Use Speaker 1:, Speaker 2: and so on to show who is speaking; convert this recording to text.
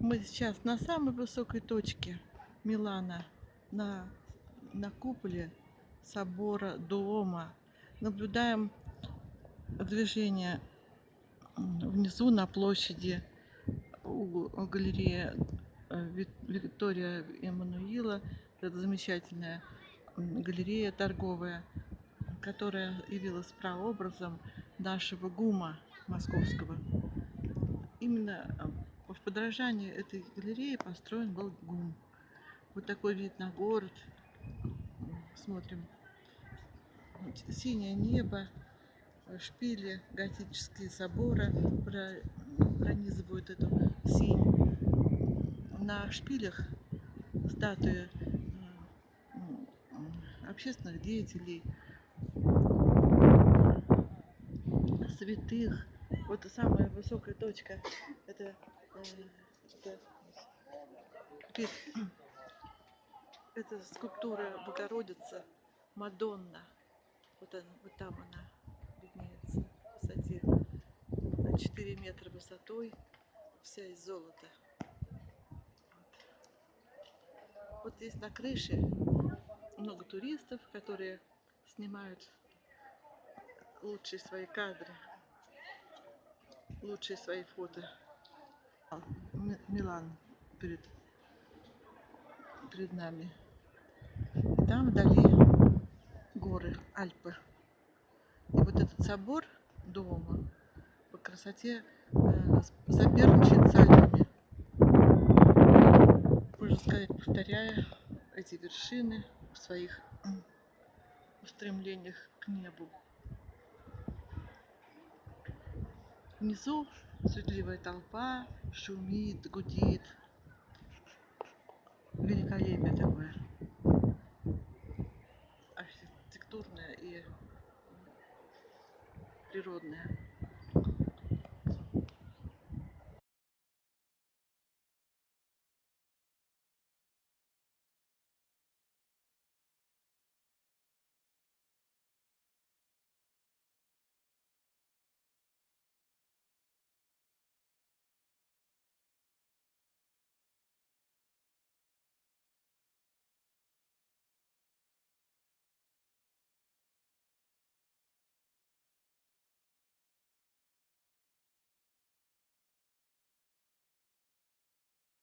Speaker 1: Мы сейчас на самой высокой точке Милана, на, на куполе собора Дуома. Наблюдаем движение внизу на площади у галереи э, Виктория Эммануила. Это замечательная галерея торговая, которая явилась прообразом нашего ГУМа московского. Именно в подражании этой галереи построен был ГУМ. Вот такой вид на город. Смотрим. Синее небо, шпили, готические соборы пронизывают эту синь. На шпилях статуи э, общественных деятелей, святых. Вот самая высокая точка. Это, это, скульптура Богородицы, Мадонна. Вот, она, вот там она виднеется в высоте 4 метра высотой, вся из золота. Вот. вот здесь на крыше много туристов, которые снимают лучшие свои кадры лучшие свои фото. Милан перед, перед нами. И там вдали горы, Альпы. И вот этот собор дома по красоте э, соперничает с Альпами. Можно сказать, повторяя эти вершины в своих устремлениях к небу. Внизу суетливая толпа, шумит, гудит. Великолепие такое. Архитектурное и природное.